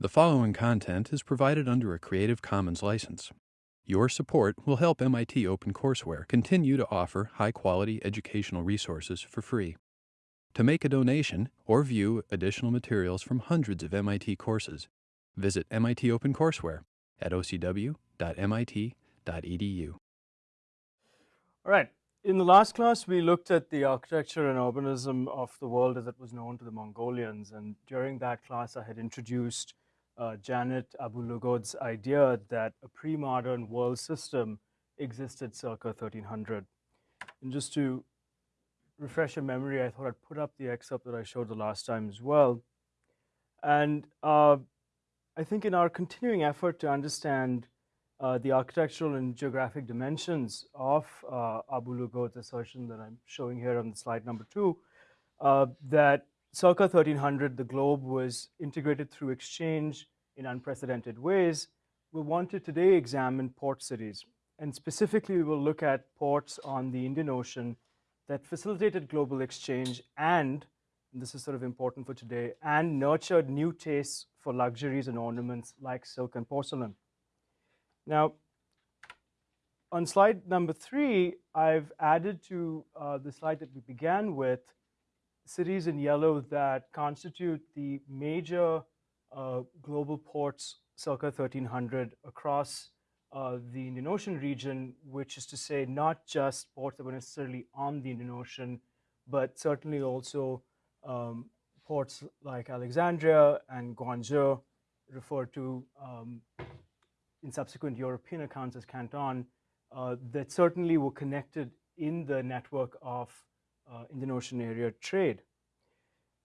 The following content is provided under a Creative Commons license. Your support will help MIT OpenCourseware continue to offer high quality educational resources for free. To make a donation or view additional materials from hundreds of MIT courses, visit MIT OpenCourseware at ocw.mit.edu. All right. In the last class, we looked at the architecture and urbanism of the world as it was known to the Mongolians. And during that class, I had introduced uh, Janet Abu-Lughod's idea that a pre-modern world system existed circa 1300. And just to refresh your memory, I thought I'd put up the excerpt that I showed the last time as well. And uh, I think in our continuing effort to understand uh, the architectural and geographic dimensions of uh, Abu-Lughod's assertion that I'm showing here on the slide number two, uh, that circa 1300, the globe was integrated through exchange in unprecedented ways. We want to today examine port cities. And specifically, we will look at ports on the Indian Ocean that facilitated global exchange and, and this is sort of important for today, and nurtured new tastes for luxuries and ornaments like silk and porcelain. Now, on slide number three, I've added to uh, the slide that we began with cities in yellow that constitute the major uh, global ports circa 1300 across uh, the Indian Ocean region, which is to say not just ports that were necessarily on the Indian Ocean, but certainly also um, ports like Alexandria and Guangzhou, referred to um, in subsequent European accounts as Canton, uh, that certainly were connected in the network of uh, Indian Ocean area trade.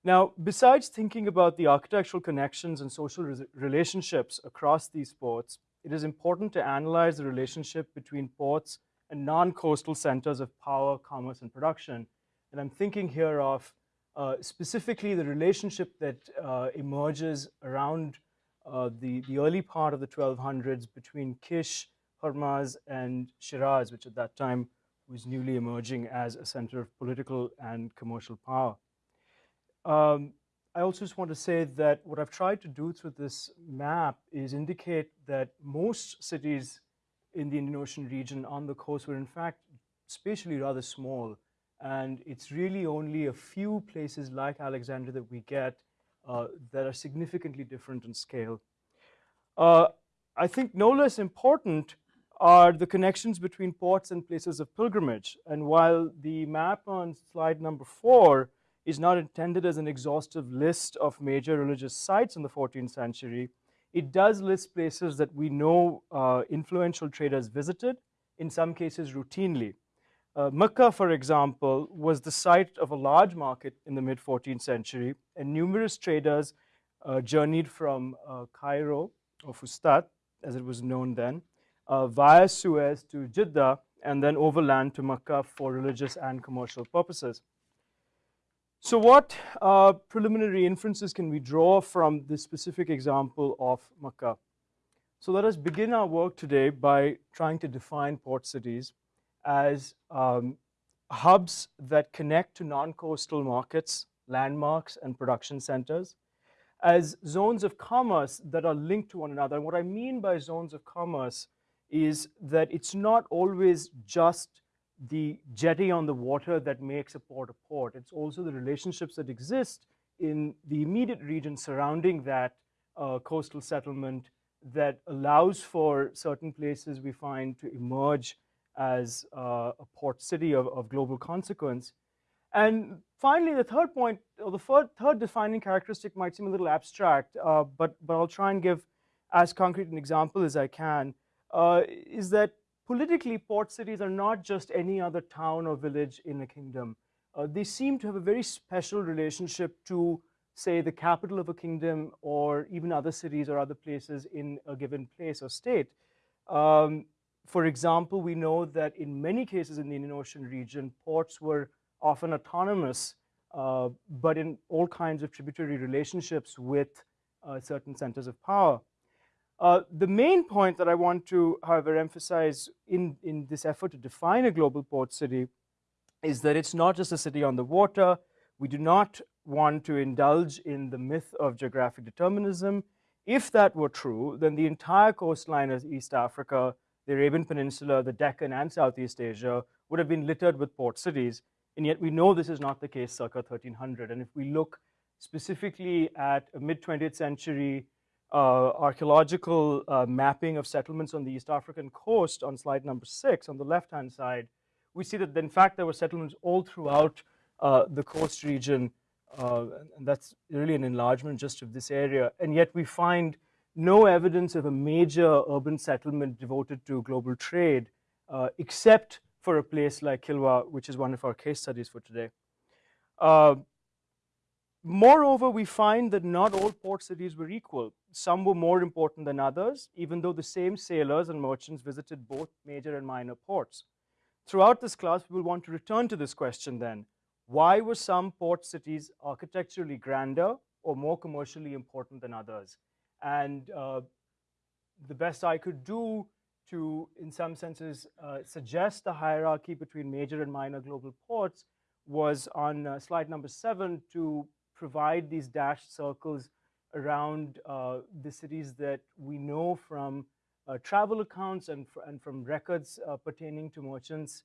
Now, besides thinking about the architectural connections and social re relationships across these ports, it is important to analyze the relationship between ports and non-coastal centers of power, commerce, and production. And I'm thinking here of uh, specifically the relationship that uh, emerges around uh, the, the early part of the 1200s between Kish, Hormuz, and Shiraz, which at that time was newly emerging as a center of political and commercial power. Um, I also just want to say that what I've tried to do through this map is indicate that most cities in the Indian Ocean region on the coast were in fact spatially rather small. And it's really only a few places like Alexandria that we get uh, that are significantly different in scale. Uh, I think no less important are the connections between ports and places of pilgrimage. And while the map on slide number four is not intended as an exhaustive list of major religious sites in the 14th century, it does list places that we know uh, influential traders visited, in some cases routinely. Uh, Mecca, for example, was the site of a large market in the mid 14th century, and numerous traders uh, journeyed from uh, Cairo or Fustat, as it was known then, uh, via Suez to Jeddah, and then overland to Mecca for religious and commercial purposes. So what uh, preliminary inferences can we draw from this specific example of Mecca? So let us begin our work today by trying to define port cities as um, hubs that connect to non-coastal markets, landmarks, and production centers, as zones of commerce that are linked to one another. And what I mean by zones of commerce is that it's not always just the jetty on the water that makes a port a port. It's also the relationships that exist in the immediate region surrounding that uh, coastal settlement that allows for certain places we find to emerge as uh, a port city of, of, global consequence. And finally, the third point, or the third, third defining characteristic might seem a little abstract, uh, but, but I'll try and give as concrete an example as I can, uh, is that politically port cities are not just any other town or village in a kingdom. Uh, they seem to have a very special relationship to, say, the capital of a kingdom or even other cities or other places in a given place or state. Um, for example, we know that in many cases in the Indian Ocean region, ports were often autonomous, uh, but in all kinds of tributary relationships with uh, certain centers of power. Uh, the main point that I want to, however, emphasize in, in this effort to define a global port city is that it's not just a city on the water. We do not want to indulge in the myth of geographic determinism. If that were true, then the entire coastline of East Africa, the Arabian Peninsula, the Deccan, and Southeast Asia would have been littered with port cities. And yet we know this is not the case circa 1300. And if we look specifically at a mid 20th century archaeological uh, mapping of settlements on the East African coast on slide number six on the left hand side, we see that in fact there were settlements all throughout uh, the coast region uh, and that's really an enlargement just of this area. And yet we find no evidence of a major urban settlement devoted to global trade, uh, except for a place like Kilwa, which is one of our case studies for today. Uh, moreover, we find that not all port cities were equal. Some were more important than others, even though the same sailors and merchants visited both major and minor ports. Throughout this class, we will want to return to this question then. Why were some port cities architecturally grander or more commercially important than others? And uh, the best I could do to, in some senses, uh, suggest the hierarchy between major and minor global ports was on uh, slide number seven to provide these dashed circles around uh, the cities that we know from uh, travel accounts and, fr and from records uh, pertaining to merchants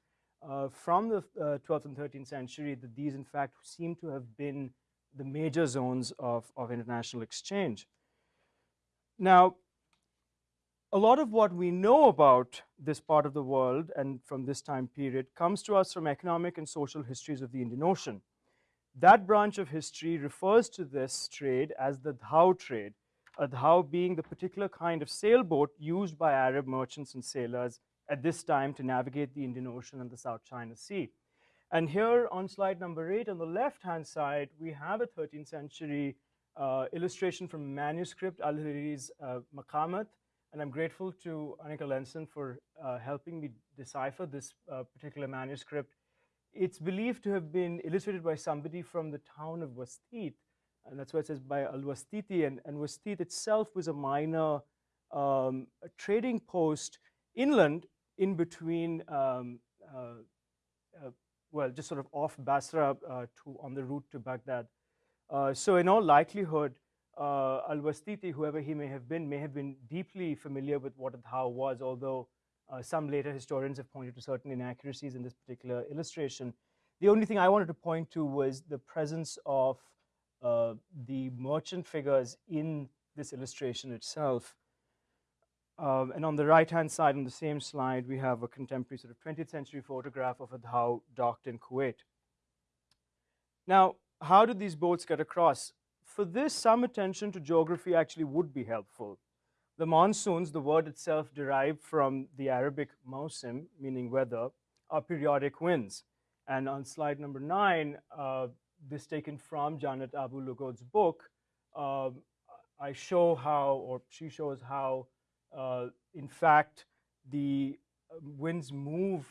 uh, from the 12th uh, and 13th century that these in fact seem to have been the major zones of, of international exchange. Now, a lot of what we know about this part of the world and from this time period comes to us from economic and social histories of the Indian Ocean. That branch of history refers to this trade as the dhow trade, a dhow being the particular kind of sailboat used by Arab merchants and sailors at this time to navigate the Indian Ocean and the South China Sea. And here on slide number eight, on the left-hand side, we have a 13th century uh, illustration from manuscript, Al-Hariri's uh, Maqamat, and I'm grateful to Anika Lenson for uh, helping me decipher this uh, particular manuscript. It's believed to have been illustrated by somebody from the town of Wastit, and that's why it says by Al-Wastiti, and, and Wastit itself was a minor um, a trading post inland in between, um, uh, uh, well, just sort of off Basra uh, to on the route to Baghdad. so in all likelihood, Al-Wastiti, whoever he may have been, may have been deeply familiar with what a dhow was, although uh, some later historians have pointed to certain inaccuracies in this particular illustration. The only thing I wanted to point to was the presence of uh, the merchant figures in this illustration itself. Um, and on the right-hand side on the same slide, we have a contemporary sort of 20th century photograph of a dhow docked in Kuwait. Now, how did these boats get across? For this, some attention to geography actually would be helpful. The monsoons, the word itself derived from the Arabic mausim, meaning weather, are periodic winds. And on slide number nine, uh, this taken from Janet Abu Lughod's book, uh, I show how, or she shows how uh, in fact, the um, winds move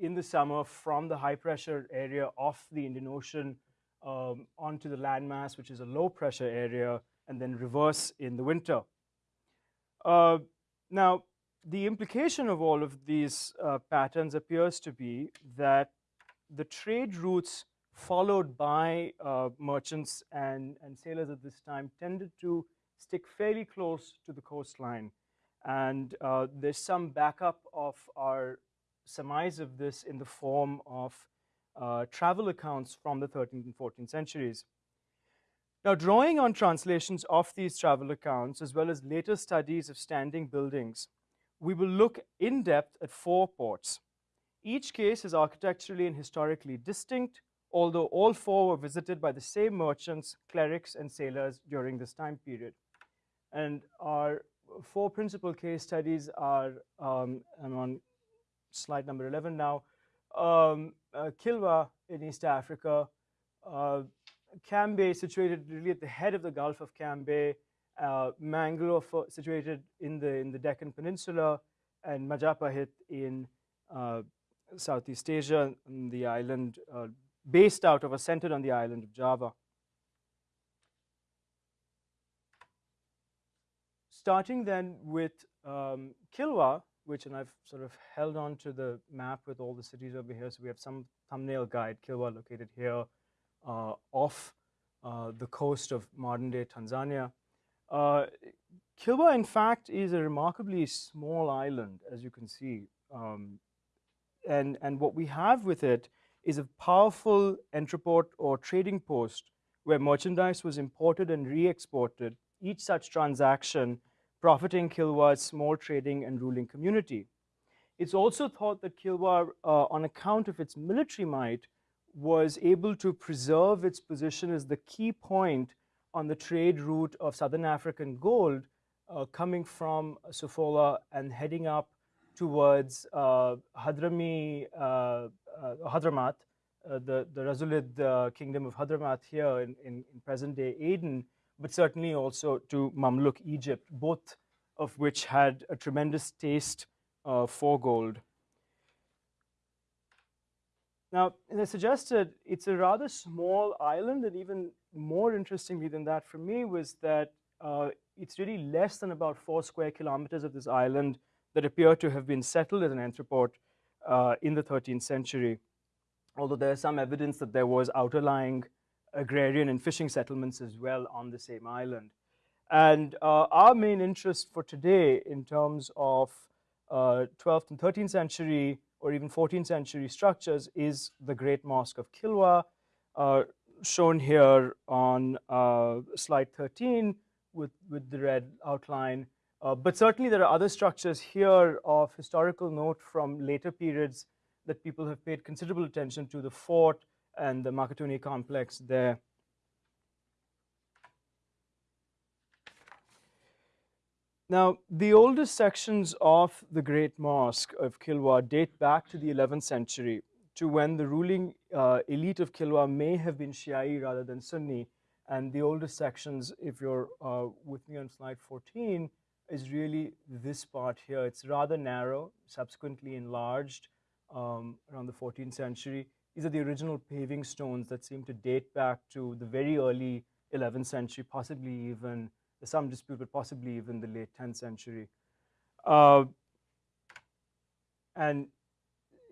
in the summer from the high pressure area of the Indian Ocean um, onto the landmass, which is a low pressure area, and then reverse in the winter. Uh, now, the implication of all of these uh, patterns appears to be that the trade routes followed by uh, merchants and, and sailors at this time tended to stick fairly close to the coastline. And uh, there's some backup of our surmise of this in the form of uh, travel accounts from the 13th and 14th centuries. Now, drawing on translations of these travel accounts, as well as later studies of standing buildings, we will look in depth at four ports. Each case is architecturally and historically distinct, although all four were visited by the same merchants, clerics, and sailors during this time period. And our four principal case studies are, um, I'm on slide number 11 now, um, uh, Kilwa in East Africa, uh, Cambay situated really at the head of the Gulf of Cambay, uh, Mangalore situated in the, in the Deccan Peninsula, and Majapahit in uh, Southeast Asia, the island, uh, based out of or centered on the island of Java. starting then with um, Kilwa, which, and I've sort of held on to the map with all the cities over here. So we have some thumbnail guide, Kilwa located here off uh, the coast of modern day Tanzania. Uh, Kilwa, in fact, is a remarkably small island, as you can see. Um, and, and what we have with it is a powerful entrepot or trading post where merchandise was imported and re-exported, each such transaction profiting Kilwa's small trading and ruling community. It's also thought that Kilwa, uh, on account of its military might, was able to preserve its position as the key point on the trade route of Southern African gold uh, coming from Sofala and heading up towards uh, Hadrami, uh, uh Hadramat, uh, the, the Rasulid uh, kingdom of Hadramat here in, in, in present-day Aden, but certainly also to Mamluk Egypt, both of which had a tremendous taste for gold. Now, as I suggested, it's a rather small island, and even more interestingly than that for me was that uh, it's really less than about four square kilometers of this island that appear to have been settled as an entrepot uh, in the 13th century, although there's some evidence that there was outerlying agrarian and fishing settlements as well on the same island. And uh, our main interest for today in terms of 12th uh, and 13th century or even 14th century structures is the Great Mosque of Kilwa, uh, shown here on uh, slide 13 with, with the red outline. Uh, but certainly there are other structures here of historical note from later periods that people have paid considerable attention to, the fort and the Makutani complex there. Now, the oldest sections of the Great Mosque of Kilwa date back to the 11th century, to when the ruling uh, elite of Kilwa may have been Shi'i rather than Sunni. And the oldest sections, if you're uh, with me on slide 14, is really this part here. It's rather narrow, subsequently enlarged um, around the 14th century. These are the original paving stones that seem to date back to the very early 11th century, possibly even some dispute, but possibly even the late 10th century. Uh, and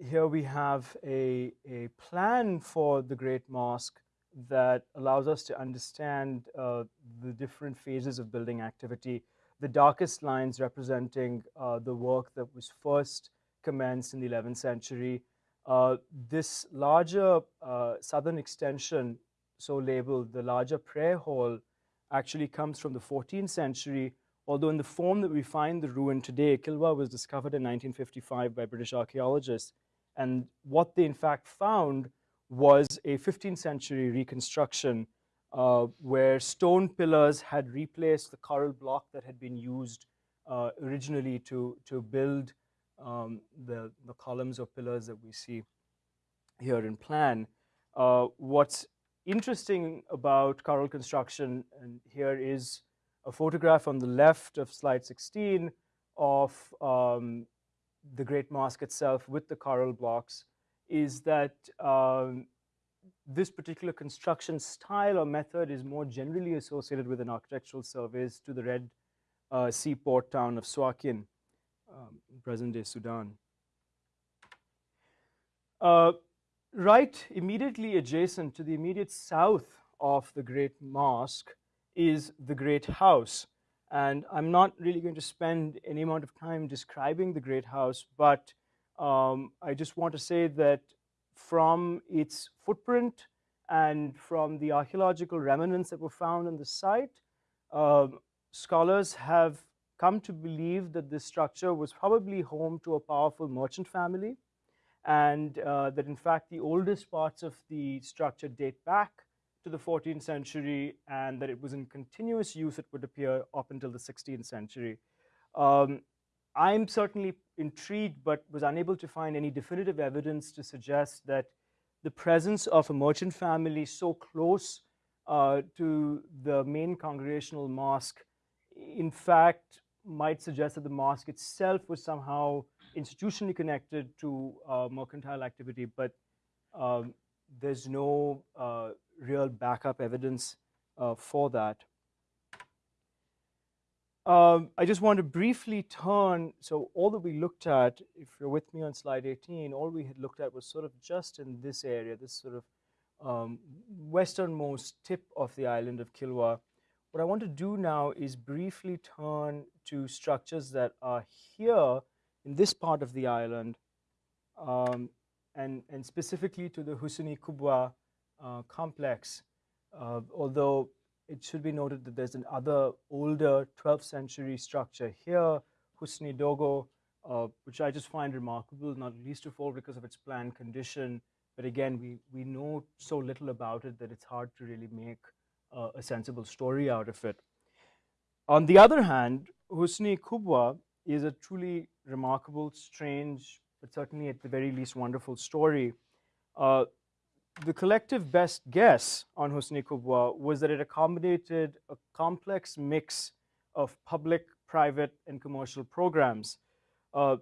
here we have a, a plan for the Great Mosque that allows us to understand uh, the different phases of building activity. The darkest lines representing uh, the work that was first commenced in the 11th century. Uh, this larger uh, southern extension, so labeled the larger prayer hall, actually comes from the 14th century, although in the form that we find the ruin today, Kilwa was discovered in 1955 by British archaeologists. And what they in fact found was a 15th century reconstruction uh, where stone pillars had replaced the coral block that had been used uh, originally to, to build um, the, the columns or pillars that we see here in plan. Uh, what's interesting about coral construction, and here is a photograph on the left of slide 16 of um, the Great Mosque itself with the coral blocks, is that um, this particular construction style or method is more generally associated with an architectural surveys to the red uh, seaport town of Suakin, um, present-day Sudan. Uh, right immediately adjacent to the immediate south of the Great Mosque is the Great House. And I'm not really going to spend any amount of time describing the Great House, but um, I just want to say that from its footprint and from the archaeological remnants that were found on the site, uh, scholars have come to believe that this structure was probably home to a powerful merchant family and uh, that in fact the oldest parts of the structure date back to the 14th century and that it was in continuous use, it would appear, up until the 16th century. Um, I'm certainly intrigued but was unable to find any definitive evidence to suggest that the presence of a merchant family so close uh, to the main congregational mosque in fact might suggest that the mosque itself was somehow institutionally connected to uh, mercantile activity, but um, there's no uh, real backup evidence uh, for that. Um, I just want to briefly turn, so all that we looked at, if you're with me on slide 18, all we had looked at was sort of just in this area, this sort of um, westernmost tip of the island of Kilwa, what I want to do now is briefly turn to structures that are here in this part of the island, um, and, and specifically to the Husni Kubwa uh, complex, uh, although it should be noted that there's another older 12th century structure here, Husni Dogo, uh, which I just find remarkable, not least of all because of its planned condition. But again, we, we know so little about it that it's hard to really make uh, a sensible story out of it. On the other hand, Husni Kubwa is a truly remarkable, strange, but certainly at the very least wonderful story. Uh, the collective best guess on Husni Kubwa was that it accommodated a complex mix of public, private, and commercial programs. Uh,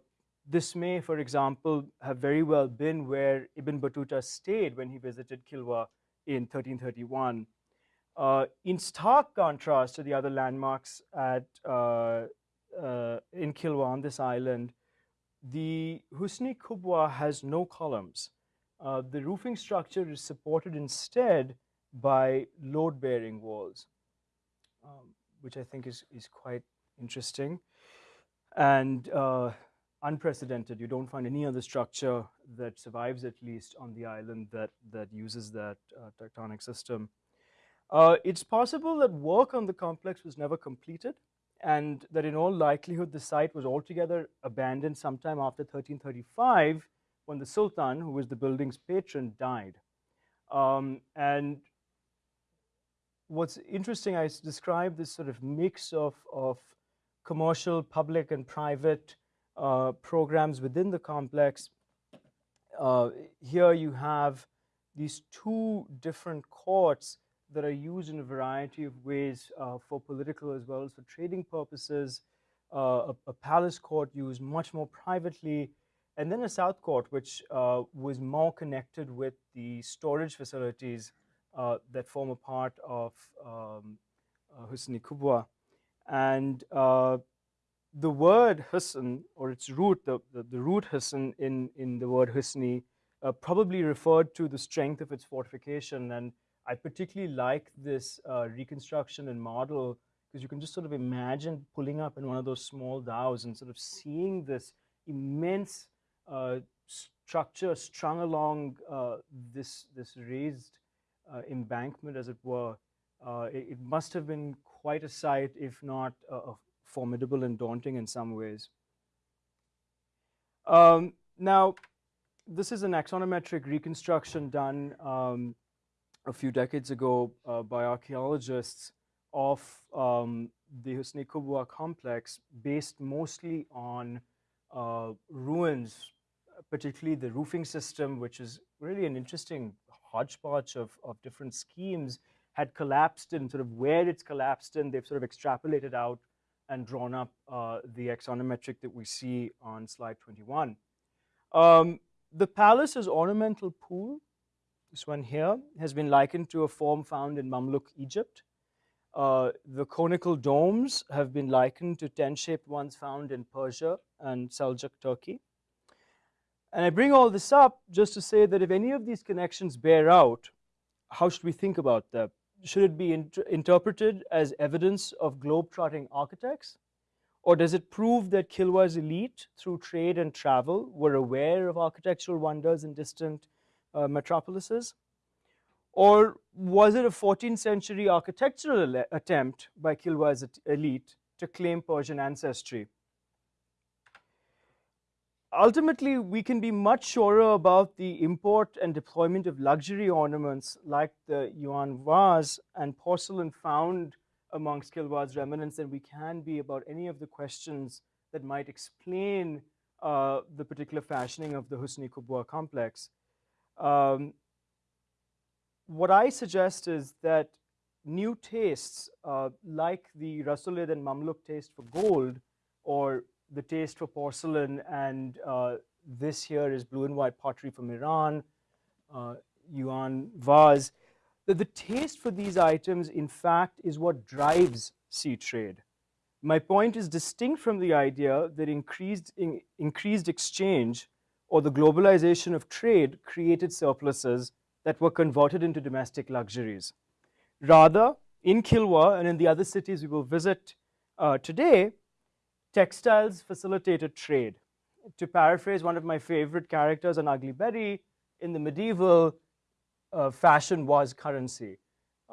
this may, for example, have very well been where Ibn Battuta stayed when he visited Kilwa in 1331. Uh, in stark contrast to the other landmarks at, uh, uh, in Kilwa on this island, the Husni Kubwa has no columns. Uh, the roofing structure is supported instead by load-bearing walls, um, which I think is, is quite interesting and uh, unprecedented. You don't find any other structure that survives at least on the island that, that uses that uh, tectonic system. Uh, it's possible that work on the complex was never completed and that in all likelihood the site was altogether abandoned sometime after 1335 when the Sultan, who was the building's patron, died. Um, and what's interesting, I describe this sort of mix of, of commercial, public, and private uh, programs within the complex. Uh, here you have these two different courts that are used in a variety of ways uh, for political as well as for trading purposes. Uh, a, a, palace court used much more privately, and then a south court, which uh, was more connected with the storage facilities uh, that form a part of um, uh, Husni Kubwa. And uh, the word Husn, or its root, the, the, the, root Husn in, in the word Husni, probably referred to the strength of its fortification. And I particularly like this uh, reconstruction and model because you can just sort of imagine pulling up in one of those small dhows and sort of seeing this immense uh, structure strung along uh, this, this raised uh, embankment, as it were. It, it, must have been quite a sight, if not formidable and daunting in some ways. Um, now, this is an axonometric reconstruction done um, a few decades ago uh, by archaeologists of um, the Husni Kubwa complex based mostly on uh, ruins particularly the roofing system, which is really an interesting hodgepodge of, of different schemes, had collapsed and sort of where it's collapsed and they've sort of extrapolated out and drawn up uh, the axonometric that we see on slide 21. Um, the palace's ornamental pool, this one here, has been likened to a form found in Mamluk Egypt. Uh, the conical domes have been likened to tent-shaped ones found in Persia and Seljuk Turkey. And I bring all this up just to say that if any of these connections bear out, how should we think about them? Should it be inter interpreted as evidence of globe-trotting architects? Or does it prove that Kilwa's elite, through trade and travel, were aware of architectural wonders in distant uh, metropolises? Or was it a 14th century architectural attempt by Kilwa's elite to claim Persian ancestry? ultimately, we can be much surer about the import and deployment of luxury ornaments like the Yuan vase and porcelain found amongst Kilwa's remnants than we can be about any of the questions that might explain uh, the particular fashioning of the Husni Kubwa complex. Um, what I suggest is that new tastes uh, like the Rasulid and Mamluk taste for gold or the taste for porcelain, and uh, this here is blue and white pottery from Iran, uh, Yuan vase. That the taste for these items, in fact, is what drives sea trade. My point is distinct from the idea that increased, in, increased exchange or the globalization of trade created surpluses that were converted into domestic luxuries. Rather, in Kilwa and in the other cities we will visit uh, today, textiles facilitated trade. To paraphrase one of my favorite characters on Ugly Betty, in the medieval, uh, fashion was currency.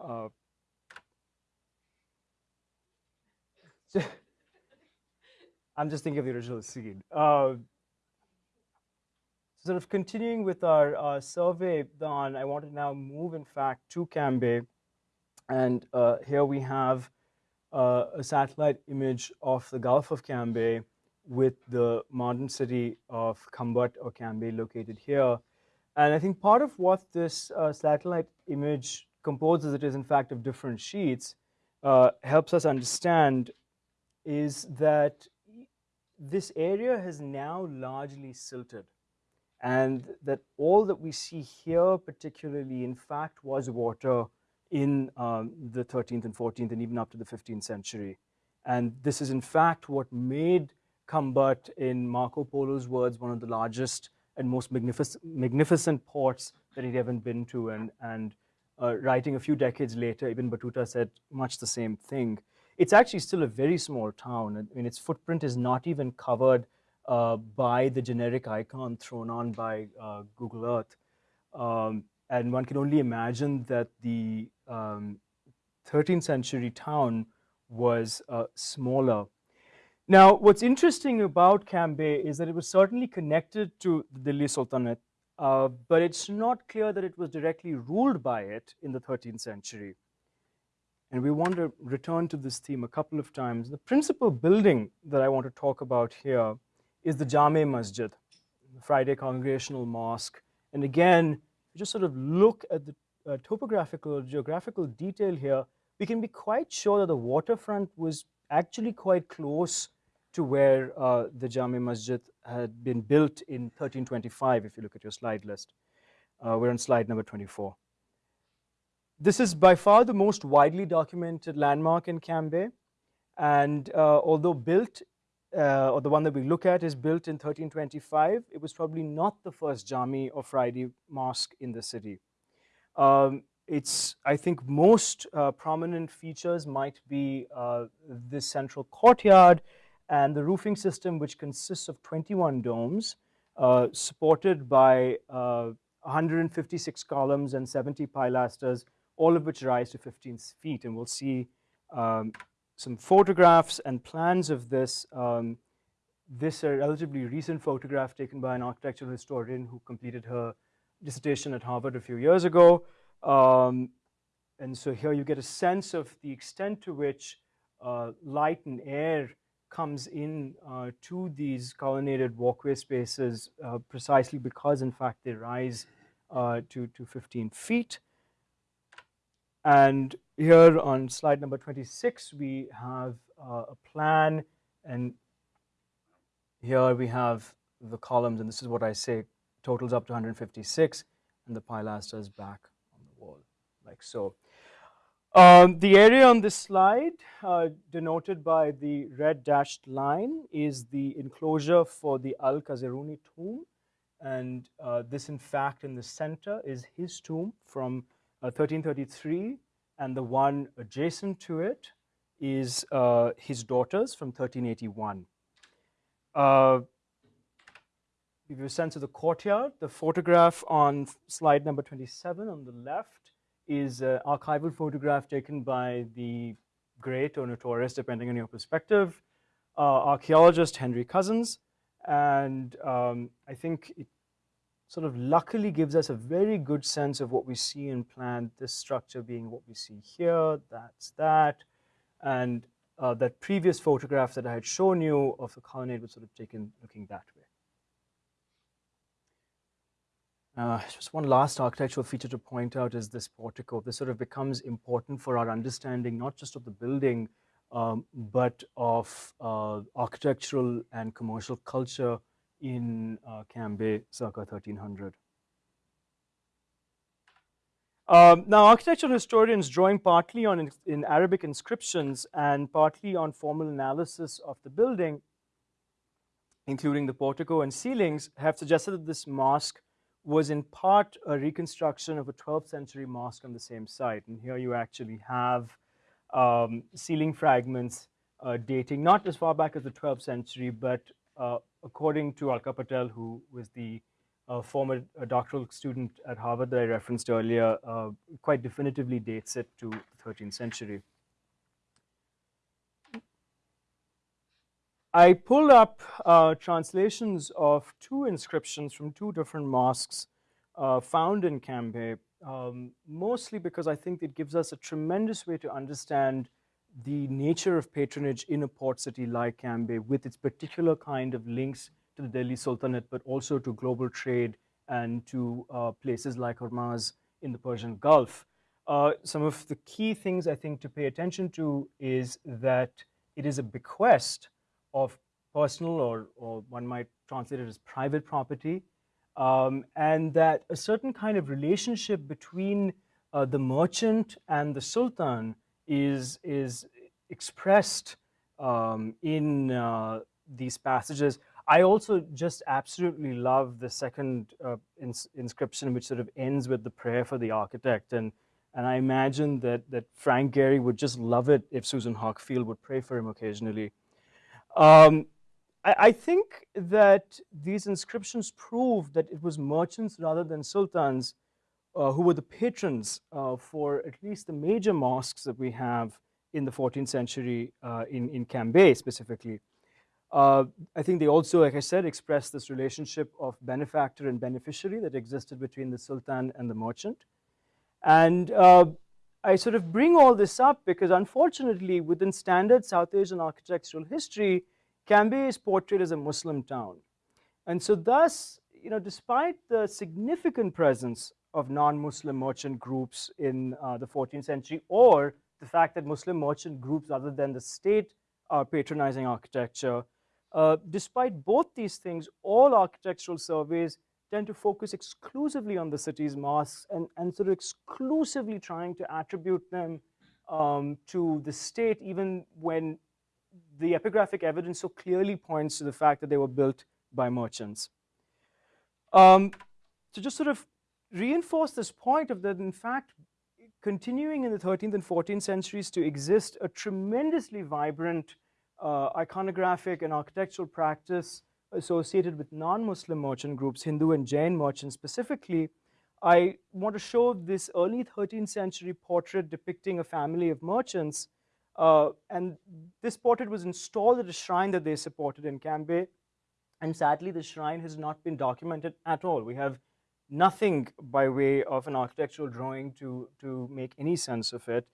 Uh, I'm just thinking of the original scene. Sort of continuing with our uh, survey, Don, I want to now move, in fact, to Cambay. And uh, here we have uh, a satellite image of the Gulf of Cambay with the modern city of Khambhat or Cambay located here. And I think part of what this uh, satellite image composes, it is in fact of different sheets, uh, helps us understand is that this area has now largely silted and that all that we see here particularly in fact was water in um, the 13th and 14th and even up to the 15th century. And this is in fact what made Khambhat, in Marco Polo's words, one of the largest and most magnificent, magnificent ports that he'd ever been to. And, and uh, writing a few decades later, Ibn Battuta said much the same thing. It's actually still a very small town. I mean, its footprint is not even covered uh, by the generic icon thrown on by uh, Google Earth. Um, and one can only imagine that the um, 13th century town was uh, smaller. Now, what's interesting about Cambay is that it was certainly connected to the Delhi Sultanate, uh, but it's not clear that it was directly ruled by it in the 13th century. And we want to return to this theme a couple of times. The principal building that I want to talk about here is the Jame Masjid, the Friday Congregational Mosque. And again, just sort of look at the uh, topographical, geographical detail here, we can be quite sure that the waterfront was actually quite close to where uh, the Jame Masjid had been built in 1325, if you look at your slide list. Uh, we're on slide number 24. This is by far the most widely documented landmark in Cambay. And uh, although built, uh, or the one that we look at is built in 1325, it was probably not the first Jami or Friday mosque in the city. Um, it's, I think most uh, prominent features might be uh, this central courtyard and the roofing system, which consists of 21 domes, uh, supported by 156 uh, columns and 70 pilasters, all of which rise to 15 feet. And we'll see um, some photographs and plans of this. Um, this a relatively recent photograph taken by an architectural historian who completed her dissertation at Harvard a few years ago. Um, and so here you get a sense of the extent to which uh, light and air comes in uh, to these colonnaded walkway spaces uh, precisely because in fact they rise uh, to, to 15 feet. And here on slide number 26 we have uh, a plan and here we have the columns and this is what I say totals up to 156 and the pilasters back on the wall like so. Um, the area on this slide uh, denoted by the red dashed line is the enclosure for the Al-Kaziruni tomb and uh, this in fact in the center is his tomb from uh, 1333 and the one adjacent to it is uh, his daughter's from 1381. Uh, give you a sense of the courtyard. The photograph on slide number 27 on the left is an archival photograph taken by the great or notorious, depending on your perspective, uh, archaeologist Henry Cousens. And um, I think it sort of luckily gives us a very good sense of what we see in plan, this structure being what we see here, that's that. And uh, that previous photograph that I had shown you of the colonnade was sort of taken looking that way. Uh, just one last architectural feature to point out is this portico. This sort of becomes important for our understanding, not just of the building, um, but of uh, architectural and commercial culture in uh, Cambay circa 1300. Um, now, architectural historians drawing partly on in, in, Arabic inscriptions and partly on formal analysis of the building, including the portico and ceilings, have suggested that this mosque was in part a reconstruction of a 12th century mosque on the same site. And here you actually have um, ceiling fragments uh, dating not as far back as the 12th century, but according to Alka Patel, who was the uh, former doctoral student at Harvard that I referenced earlier, uh, quite definitively dates it to the 13th century. I pulled up uh, translations of two inscriptions from two different mosques uh, found in Cambay, um, mostly because I think it gives us a tremendous way to understand the nature of patronage in a port city like Cambay with its particular kind of links to the Delhi Sultanate, but also to global trade and to uh, places like Hormuz in the Persian Gulf. Uh, some of the key things I think to pay attention to is that it is a bequest of personal or, or one might translate it as private property, um, and that a certain kind of relationship between uh, the merchant and the sultan is, is expressed um, in uh, these passages. I also just absolutely love the second uh, ins inscription, which sort of ends with the prayer for the architect. And, and I imagine that, that Frank Gehry would just love it if Susan Hockfield would pray for him occasionally. Um, I, I, think that these inscriptions prove that it was merchants rather than sultans uh, who were the patrons uh, for at least the major mosques that we have in the 14th century uh, in, in Cambay specifically. Uh, I think they also, like I said, expressed this relationship of benefactor and beneficiary that existed between the sultan and the merchant. And uh, I sort of bring all this up because unfortunately within standard South Asian architectural history, Cambay is portrayed as a Muslim town. And so thus, you know, despite the significant presence of non-Muslim merchant groups in uh, the 14th century or the fact that Muslim merchant groups other than the state are patronizing architecture. Uh, despite both these things, all architectural surveys tend to focus exclusively on the city's mosques and, and sort of exclusively trying to attribute them um, to the state even when the epigraphic evidence so clearly points to the fact that they were built by merchants. Um, to just sort of reinforce this point of that, in fact, continuing in the 13th and 14th centuries to exist a tremendously vibrant uh, iconographic and architectural practice associated with non-Muslim merchant groups, Hindu and Jain merchants specifically, I want to show this early 13th century portrait depicting a family of merchants. Uh, and this portrait was installed at a shrine that they supported in Cambay. And sadly, the shrine has not been documented at all. We have nothing by way of an architectural drawing to, to make any sense of it.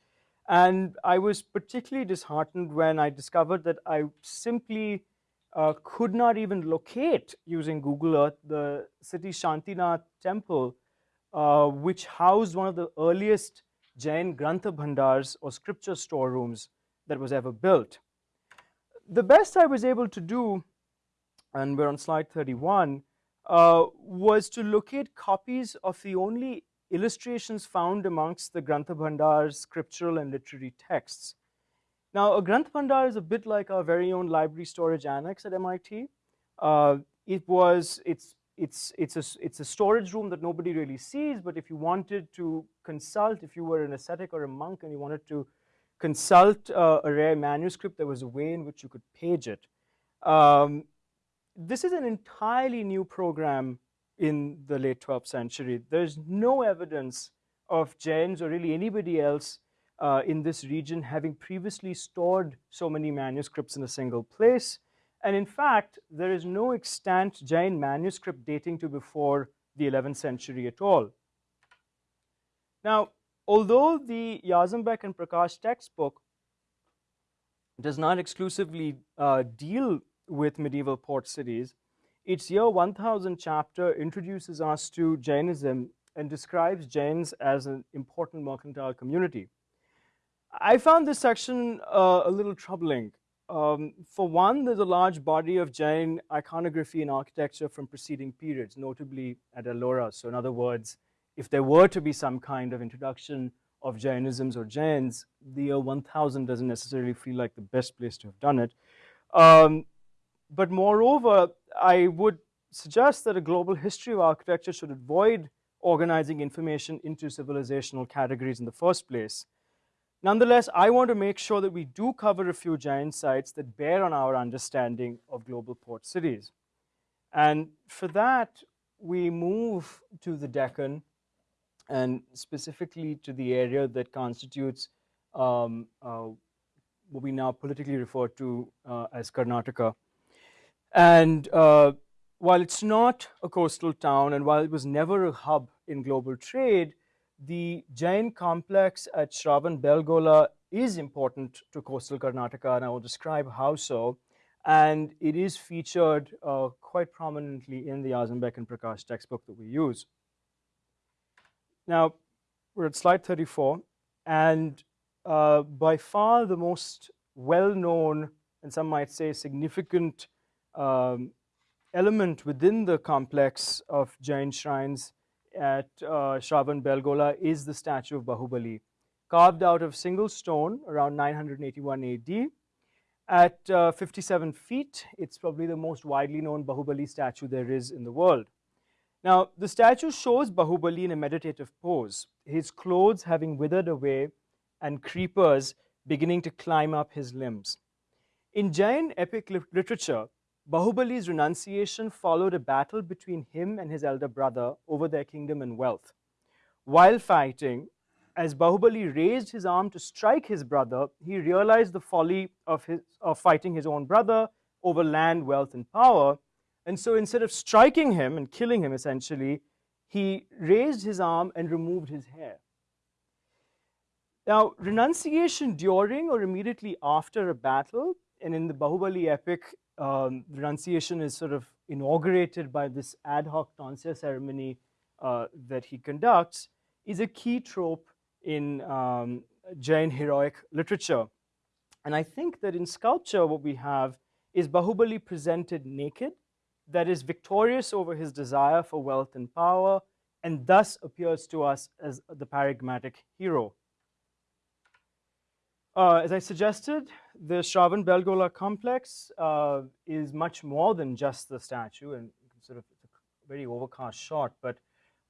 And I was particularly disheartened when I discovered that I simply uh, could not even locate using Google Earth the city Shantinath temple, uh, which housed one of the earliest Jain Grantha Bhandars or scripture storerooms that was ever built. The best I was able to do, and we're on slide 31, uh, was to locate copies of the only illustrations found amongst the Grantha Bhandar's scriptural and literary texts. Now, a Granth Bhandar is a bit like our very own library storage annex at MIT. Uh, it was, it's, it's, it's, a, it's a storage room that nobody really sees, but if you wanted to consult, if you were an ascetic or a monk and you wanted to consult uh, a rare manuscript, there was a way in which you could page it. Um, this is an entirely new program in the late 12th century. There's no evidence of Jains or really anybody else uh, in this region having previously stored so many manuscripts in a single place. And in fact, there is no extant Jain manuscript dating to before the 11th century at all. Now, although the Jarzombek and Prakash textbook does not exclusively uh, deal with medieval port cities. Its year 1000 chapter introduces us to Jainism and describes Jains as an important mercantile community. I found this section uh, a little troubling. Um, for one, there's a large body of Jain iconography and architecture from preceding periods, notably at Ellora. So in other words, if there were to be some kind of introduction of Jainisms or Jains, the year 1000 doesn't necessarily feel like the best place to have done it. Um, but moreover, I would suggest that a global history of architecture should avoid organizing information into civilizational categories in the first place. Nonetheless, I want to make sure that we do cover a few Jain sites that bear on our understanding of global port cities. And for that, we move to the Deccan and specifically to the area that constitutes um, uh, what we now politically refer to uh, as Karnataka. And uh, while it's not a coastal town and while it was never a hub in global trade, the Jain complex at Shravan Belgola is important to coastal Karnataka and I will describe how so. And it is featured uh, quite prominently in the Jarzombek and Prakash textbook that we use. Now, we're at slide 34, and uh, by far the most well-known, and some might say significant um, element within the complex of Jain shrines at uh, Shravan Belgola is the statue of Bahubali, carved out of single stone around 981 AD. At uh, 57 feet, it's probably the most widely known Bahubali statue there is in the world. Now, the statue shows Bahubali in a meditative pose, his clothes having withered away and creepers beginning to climb up his limbs. In Jain epic literature, Bahubali's renunciation followed a battle between him and his elder brother over their kingdom and wealth. While fighting, as Bahubali raised his arm to strike his brother, he realized the folly of, his, of fighting his own brother over land, wealth, and power. And so instead of striking him and killing him essentially, he raised his arm and removed his hair. Now, renunciation during or immediately after a battle, and in the Bahubali epic, um, renunciation is sort of inaugurated by this ad hoc tonsure ceremony uh, that he conducts, is a key trope in um, Jain heroic literature. And I think that in sculpture, what we have is Bahubali presented naked, that is victorious over his desire for wealth and power, and thus appears to us as the paradigmatic hero. Uh, as I suggested, the Shravan Belgola complex uh, is much more than just the statue, and sort of a very overcast shot, but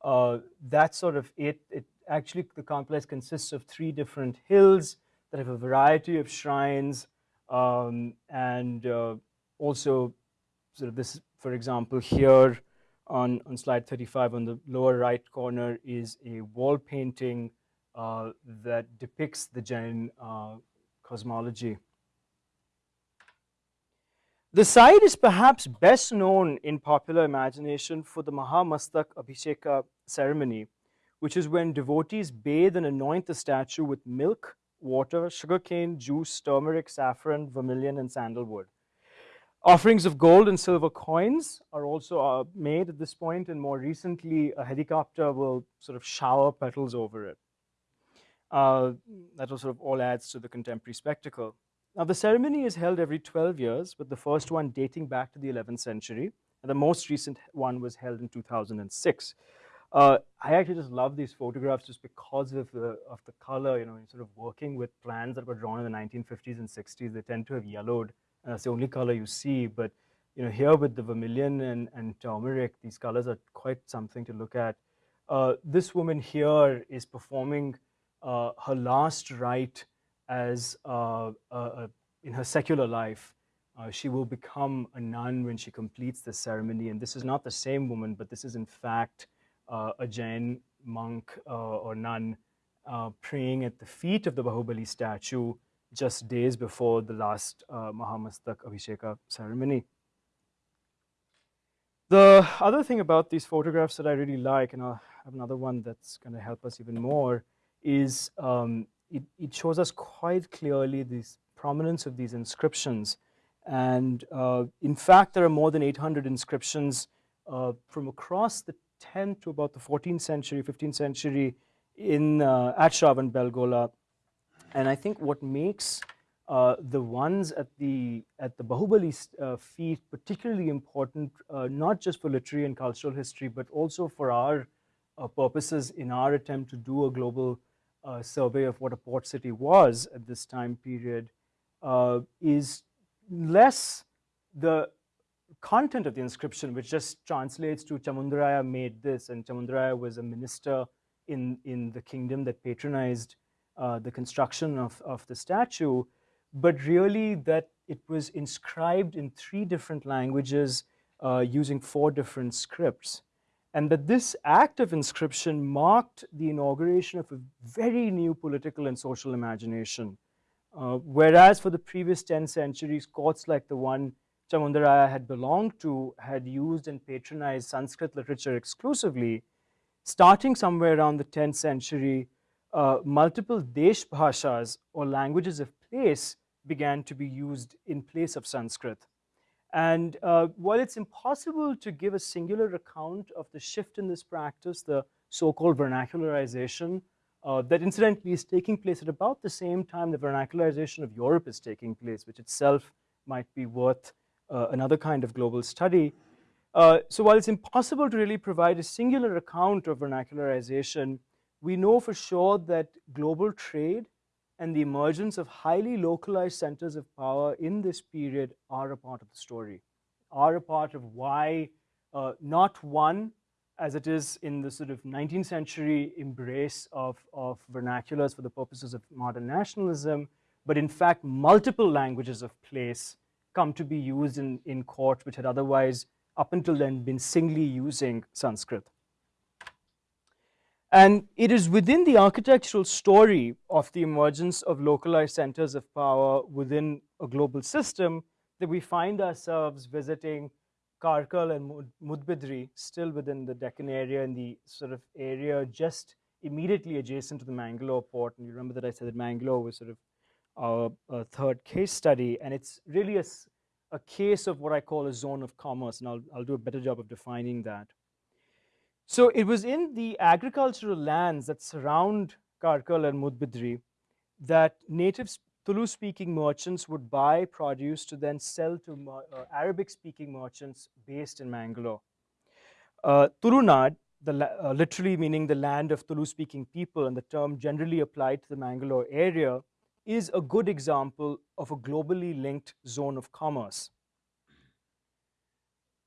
uh, that's sort of it. It actually, the complex consists of three different hills that have a variety of shrines um, and uh, also sort of this, for example, here on, on slide 35 on the lower right corner is a wall painting uh, that depicts the Jain uh, cosmology. The site is perhaps best known in popular imagination for the Mahamastak Abhisheka ceremony, which is when devotees bathe and anoint the statue with milk, water, sugarcane, juice, turmeric, saffron, vermilion, and sandalwood. Offerings of gold and silver coins are also uh, made at this point, and more recently, a helicopter will sort of shower petals over it. Uh, that sort of all adds to the contemporary spectacle. Now, the ceremony is held every 12 years, with the first one dating back to the 11th century, and the most recent one was held in 2006. Uh, I actually just love these photographs just because of the of the color. You know, sort of working with plans that were drawn in the 1950s and 60s, they tend to have yellowed, and that's the only color you see. But you know, here with the vermilion and, and turmeric, these colors are quite something to look at. Uh, this woman here is performing uh, her last rite as uh, in her secular life. Uh, she will become a nun when she completes the ceremony, and this is not the same woman, but this is in fact uh, a Jain monk uh, or nun uh, praying at the feet of the Bahubali statue just days before the last Mahamastak Abhisheka ceremony. The other thing about these photographs that I really like, and I'll have another one that's going to help us even more, is um, it, it, shows us quite clearly this prominence of these inscriptions. And uh, in fact, there are more than 800 inscriptions uh, from across the 10th to about the 14th century, 15th century in uh, at Shravan Belgola. And I think what makes uh, the ones at the at the Bahubali uh, feet particularly important, uh, not just for literary and cultural history, but also for our uh, purposes in our attempt to do a global survey of what a port city was at this time period, is less the content of the inscription, which just translates to Chamundaraya made this, and Chamundaraya was a minister in, in the kingdom that patronized uh, the construction of, of the statue, but really that it was inscribed in three different languages uh, using four different scripts. And that this act of inscription marked the inauguration of a very new political and social imagination. Uh, whereas for the previous 10 centuries, courts like the one Chamundaraya had belonged to had used and patronized Sanskrit literature exclusively, starting somewhere around the 10th century, uh, multiple Desh Bhashas or languages of place began to be used in place of Sanskrit. And uh, while it's impossible to give a singular account of the shift in this practice, the so-called vernacularization, uh, that incidentally is taking place at about the same time the vernacularization of Europe is taking place, which itself might be worth uh, another kind of global study. Uh, so while it's impossible to really provide a singular account of vernacularization, we know for sure that global trade and the emergence of highly localized centers of power in this period are a part of the story, are a part of why uh, not one, as it is in the sort of 19th century embrace of, of vernaculars for the purposes of modern nationalism, but in fact multiple languages of place come to be used in, in court which had otherwise up until then been singly using Sanskrit. And it is within the architectural story of the emergence of localized centers of power within a global system that we find ourselves visiting Karkal and Mudbidri, still within the Deccan area in the sort of area just immediately adjacent to the Mangalore port. And you remember that I said that Mangalore was sort of our, our third case study. And it's really a, a case of what I call a zone of commerce. And I'll, I'll do a better job of defining that. So it was in the agricultural lands that surround Karkal and Mudbidri that native Tulu-speaking merchants would buy produce to then sell to uh, Arabic-speaking merchants based in Mangalore. Uh, Tulunad, the, uh, literally meaning the land of Tulu-speaking people and the term generally applied to the Mangalore area, is a good example of a globally linked zone of commerce.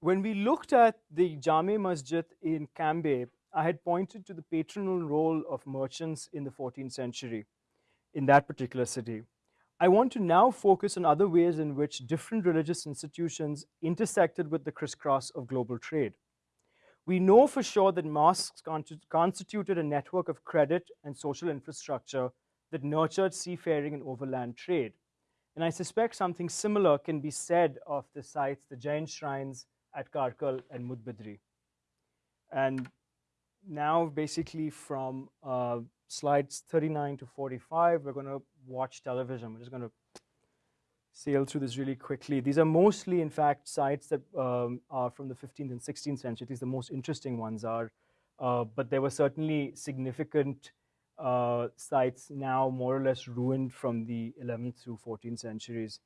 When we looked at the Jame Masjid in Cambay, I had pointed to the patronal role of merchants in the 14th century in that particular city. I want to now focus on other ways in which different religious institutions intersected with the crisscross of global trade. We know for sure that mosques constituted a network of credit and social infrastructure that nurtured seafaring and overland trade. And I suspect something similar can be said of the sites, the Jain shrines at Karkal and Mudbidri. And now basically from uh, slides 39 to 45, we're going to watch television. We're just going to sail through this really quickly. These are mostly, in fact, sites that um, are from the 15th and 16th century. These the most interesting ones are. Uh, but there were certainly significant uh, sites now more or less ruined from the 11th through 14th centuries.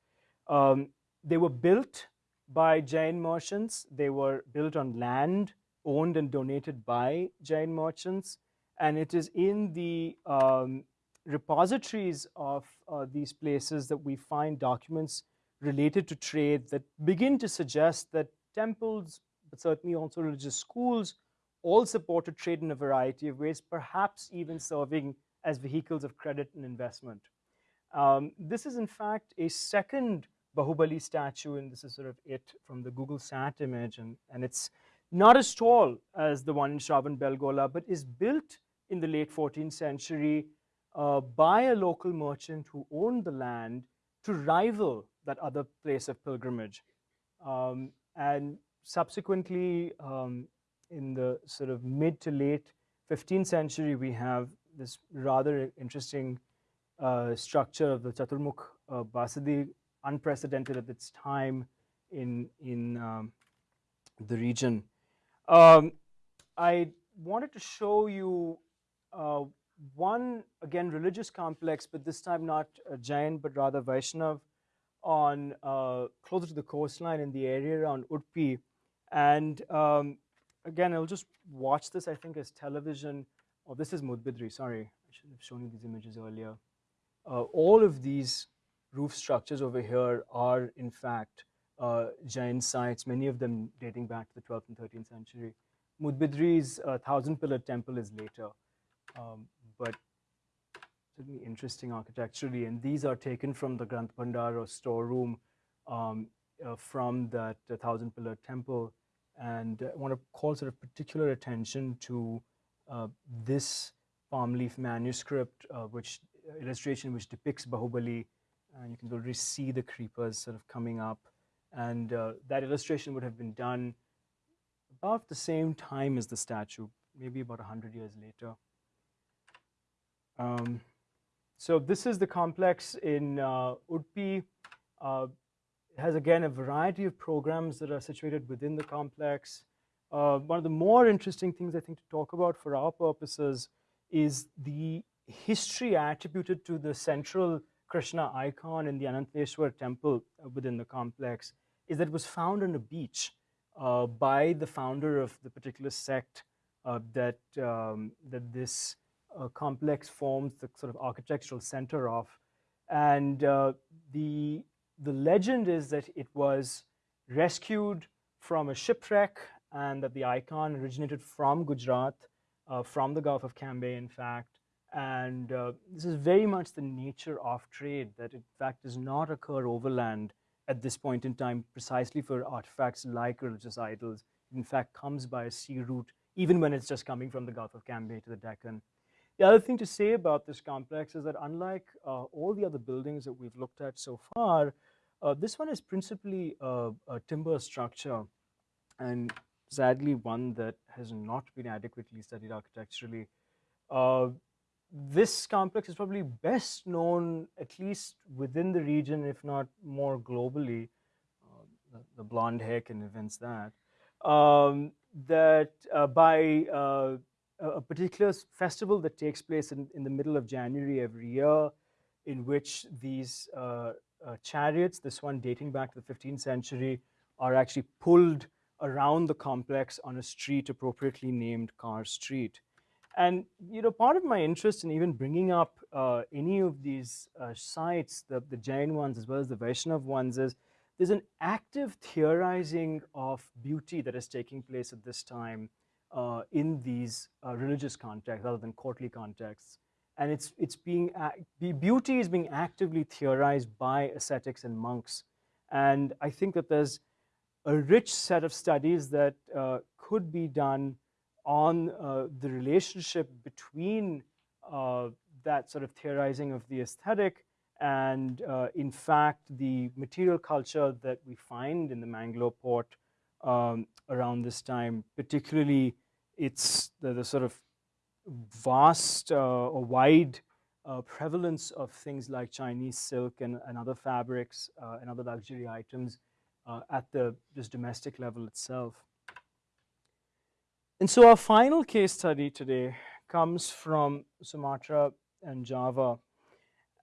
Um, they were built by Jain merchants. They were built on land owned and donated by Jain merchants. And it is in the um, repositories of uh, these places that we find documents related to trade that begin to suggest that temples, but certainly also religious schools, all supported trade in a variety of ways, perhaps even serving as vehicles of credit and investment. Um, this is in fact a second Bahubali statue, and this is sort of it from the Google Sat image, and, and it's not as tall as the one in Shravan Belgola, but is built in the late 14th century uh, by a local merchant who owned the land to rival that other place of pilgrimage. Um, and subsequently, um, in the sort of mid to late 15th century, we have this rather interesting uh, structure of the Chaturmukh uh, Basadi unprecedented at its time in, in um, the region. Um, I wanted to show you uh, one, again, religious complex, but this time not a Jain, but rather Vaishnav, on uh, closer to the coastline in the area around Udupi. And um, again, I'll just watch this, I think, as television. Oh, this is Mudbidri, sorry. I should have shown you these images earlier. Uh, all of these roof structures over here are in fact uh, Jain sites, many of them dating back to the 12th and 13th century. Mudbidri's uh, thousand pillar temple is later, um, but certainly interesting architecturally. And these are taken from the Granth Bhandar or storeroom um, uh, from that uh, thousand pillar temple. And I want to call sort of particular attention to uh, this palm leaf manuscript, uh, which uh, illustration which depicts Bahubali. And you can already see the creepers sort of coming up. And uh, that illustration would have been done about the same time as the statue, maybe about 100 years later. Um, so this is the complex in uh, Udupi. Uh, it has again a variety of programs that are situated within the complex. Uh, one of the more interesting things I think to talk about for our purposes is the history attributed to the central Krishna icon in the Ananteshwar temple uh, within the complex is that it was found on a beach uh, by the founder of the particular sect uh, that, um, that this uh, complex forms the sort of architectural center of. And uh, the, the legend is that it was rescued from a shipwreck and that the icon originated from Gujarat, uh, from the Gulf of Cambay, in fact. And uh, this is very much the nature of trade that, in fact, does not occur overland at this point in time, precisely for artifacts like religious idols. In fact, comes by a sea route, even when it's just coming from the Gulf of Cambay to the Deccan. The other thing to say about this complex is that unlike uh, all the other buildings that we've looked at so far, uh, this one is principally a, a, timber structure and sadly one that has not been adequately studied architecturally. Uh, this complex is probably best known at least within the region, if not more globally. Uh, the, the, blonde hair can evince that. Um, that uh, by uh, a particular festival that takes place in, in the middle of January every year, in which these uh, uh, chariots, this one dating back to the 15th century, are actually pulled around the complex on a street appropriately named Car Street. And you know, part of my interest in even bringing up uh, any of these uh, sites, the, the Jain ones as well as the Vaishnav ones, is there's an active theorizing of beauty that is taking place at this time uh, in these uh, religious contexts rather than courtly contexts. And it's, it's being, beauty is being actively theorized by ascetics and monks. And I think that there's a rich set of studies that uh, could be done on uh, the relationship between uh, that sort of theorizing of the aesthetic and uh, in fact the material culture that we find in the Mangalore port um, around this time, particularly it's the, the sort of vast uh, or wide uh, prevalence of things like Chinese silk and, and other fabrics uh, and other luxury items uh, at the just domestic level itself. And so our final case study today comes from Sumatra and Java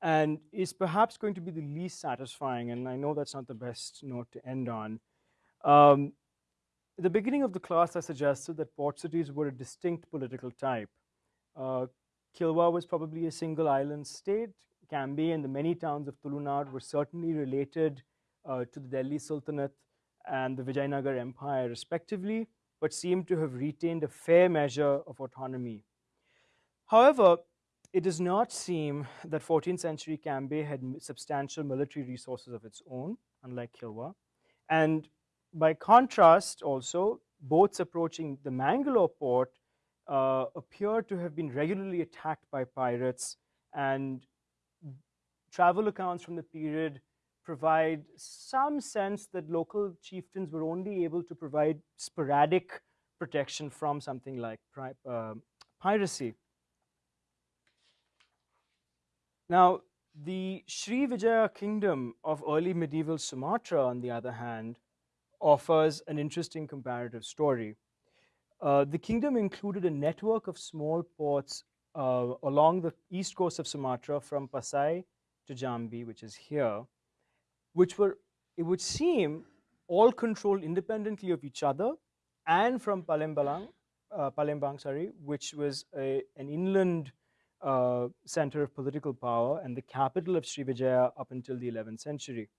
and is perhaps going to be the least satisfying and I know that's not the best note to end on. Um, at the beginning of the class, I suggested that port cities were a distinct political type. Uh, Kilwa was probably a single island state. Cambay and the many towns of Tulunad were certainly related uh, to the Delhi Sultanate and the Vijayanagar Empire respectively, but seemed to have retained a fair measure of autonomy. However, it does not seem that 14th century Cambay had substantial military resources of its own, unlike Kilwa. And by contrast, also, boats approaching the Mangalore port uh, appear to have been regularly attacked by pirates, and travel accounts from the period provide some sense that local chieftains were only able to provide sporadic protection from something like uh, piracy. Now, the Sri Vijaya kingdom of early medieval Sumatra, on the other hand, offers an interesting comparative story. Uh, the kingdom included a network of small ports uh, along the east coast of Sumatra from Pasai to Jambi, which is here, which were, it would seem, all controlled independently of each other and from Palembang, uh, Palembang sorry, which was a, an inland uh, center of political power and the capital of Srivijaya up until the 11th century.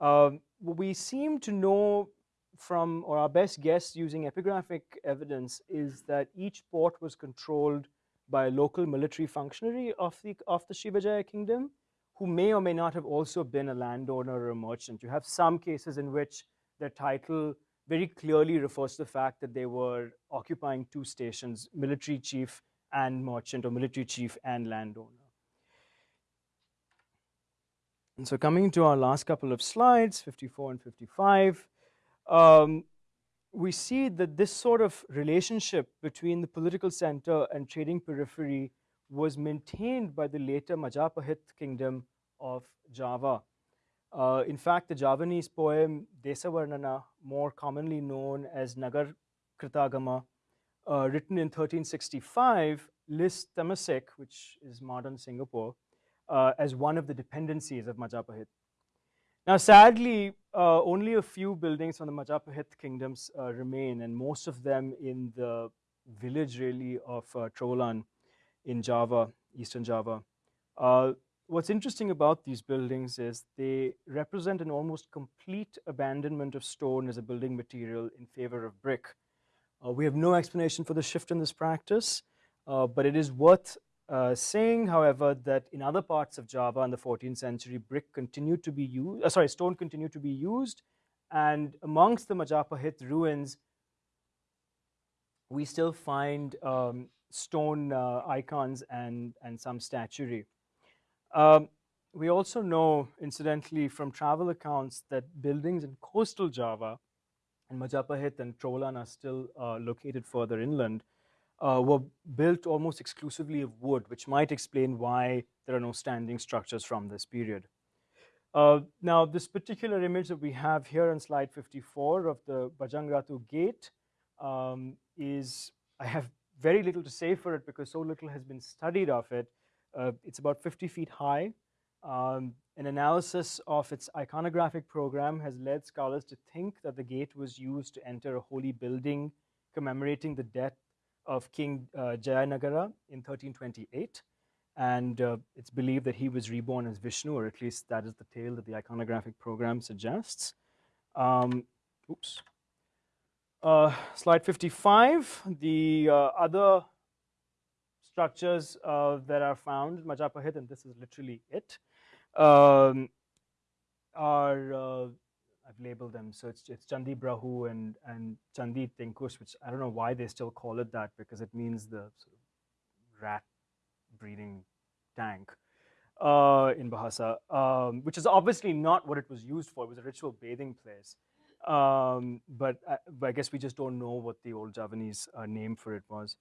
Um, what we seem to know from, or our best guess using epigraphic evidence, is that each port was controlled by a local military functionary of the, of the Srivijaya kingdom who may or may not have also been a landowner or a merchant. You have some cases in which their title very clearly refers to the fact that they were occupying two stations, military chief and merchant or military chief and landowner. And so coming to our last couple of slides, 54 and 55, um, we see that this sort of relationship between the political center and trading periphery was maintained by the later Majapahit kingdom of Java. Uh, in fact, the Javanese poem Desavarnana, more commonly known as Nagar Kritagama, uh, written in 1365, lists Temasek, which is modern Singapore, uh, as one of the dependencies of Majapahit. Now, sadly, uh, only a few buildings from the Majapahit kingdoms uh, remain, and most of them in the village, really, of uh, Trowulan in Java, Eastern Java. Uh, what's interesting about these buildings is they represent an almost complete abandonment of stone as a building material in favor of brick. Uh, we have no explanation for the shift in this practice, uh, but it is worth uh, saying, however, that in other parts of Java in the 14th century, brick continued to be used, uh, sorry, stone continued to be used. And amongst the Majapahit ruins, we still find um, stone uh, icons and, and some statuary. Um, we also know, incidentally, from travel accounts that buildings in coastal Java and Majapahit and Trowulan are still uh, located further inland uh, were built almost exclusively of wood, which might explain why there are no standing structures from this period. Uh, now, this particular image that we have here on slide 54 of the Bajangratu gate um, is, I have very little to say for it because so little has been studied of it. Uh, it's about 50 feet high. Um, an analysis of its iconographic program has led scholars to think that the gate was used to enter a holy building commemorating the death of King uh, Jayanagara in 1328. And uh, it's believed that he was reborn as Vishnu, or at least that is the tale that the iconographic program suggests. Um, oops. Uh, slide 55, the uh, other structures uh, that are found Majapahit, and this is literally it, um, are uh, I've labeled them. So it's, it's Chandi Brahu and, and Chandi Tinkush, which I don't know why they still call it that because it means the sort of rat breeding tank uh, in Bahasa, um, which is obviously not what it was used for. It was a ritual bathing place. Um, but, I, but, I, guess we just don't know what the old Javanese uh, name for it was.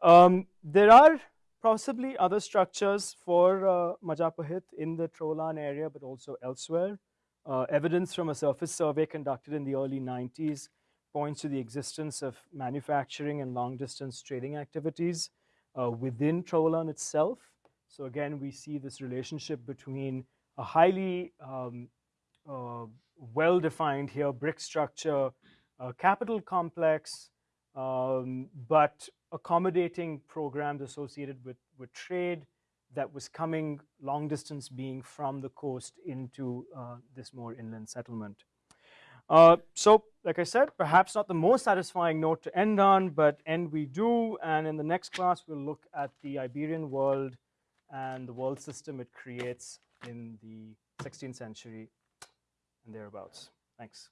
Um, there are possibly other structures for uh, Majapahit in the Trowulan area, but also elsewhere. Uh, evidence from a surface survey conducted in the early 90s points to the existence of manufacturing and long distance trading activities uh, within Trowulan itself. So again, we see this relationship between a highly um, uh, well-defined here brick structure, capital complex, um, but accommodating programs associated with, with trade, that was coming long distance being from the coast into uh, this more inland settlement. Uh, so, like I said, perhaps not the most satisfying note to end on, but end we do. And in the next class, we'll look at the Iberian world and the world system it creates in the 16th century and thereabouts. Thanks.